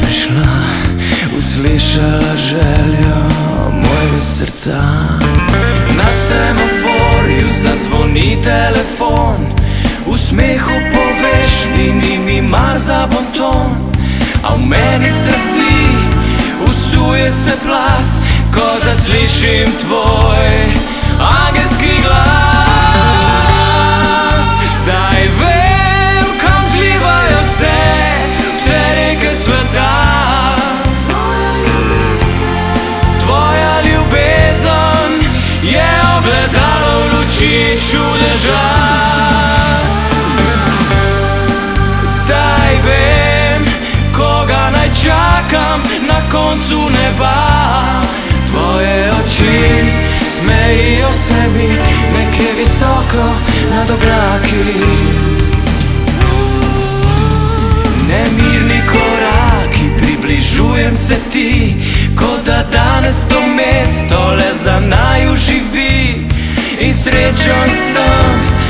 bi šla, uslišala željo mojega srca. Na semaforju zazvoni telefon, v smehu poveš, ni, ni mi mar za bonton, a v meni strasti usuje se plas, ko zaslišim tvoj agent. Čudeža. Zdaj vem, koga naj čakam na koncu neba. Tvoje oči smejijo se mi nekje visoko nad oblaki. Nemirni koraki, približujem se ti, kot da danes to mesto le za živi. srećan sam.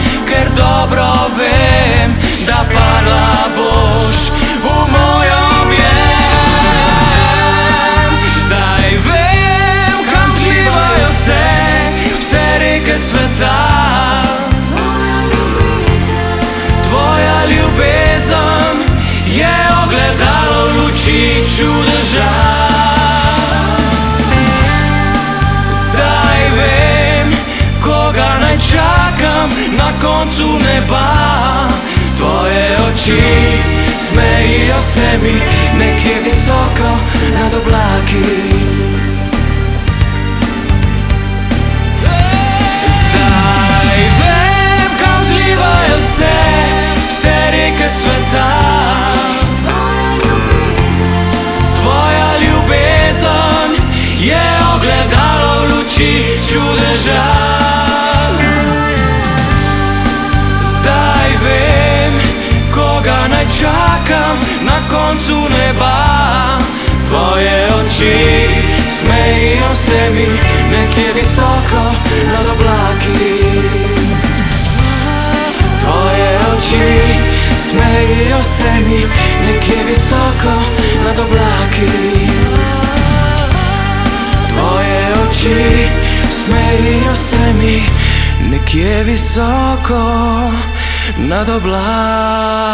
Koncu neba. Tvoje oči smejijo se mi nekje visoko nad oblaki. Zdaj vem, kam zlivajo se vse reke sveta. Tvoja ljubezen je ogledalo v luči čudeža. Čakam na koncu neba. Tvoje oči smejijo se mi nekje visoko nad oblaki. Tvoje oči smejijo se mi nekje visoko nad oblaki. Tvoje oči smejijo se mi nekje visoko nad oblaki.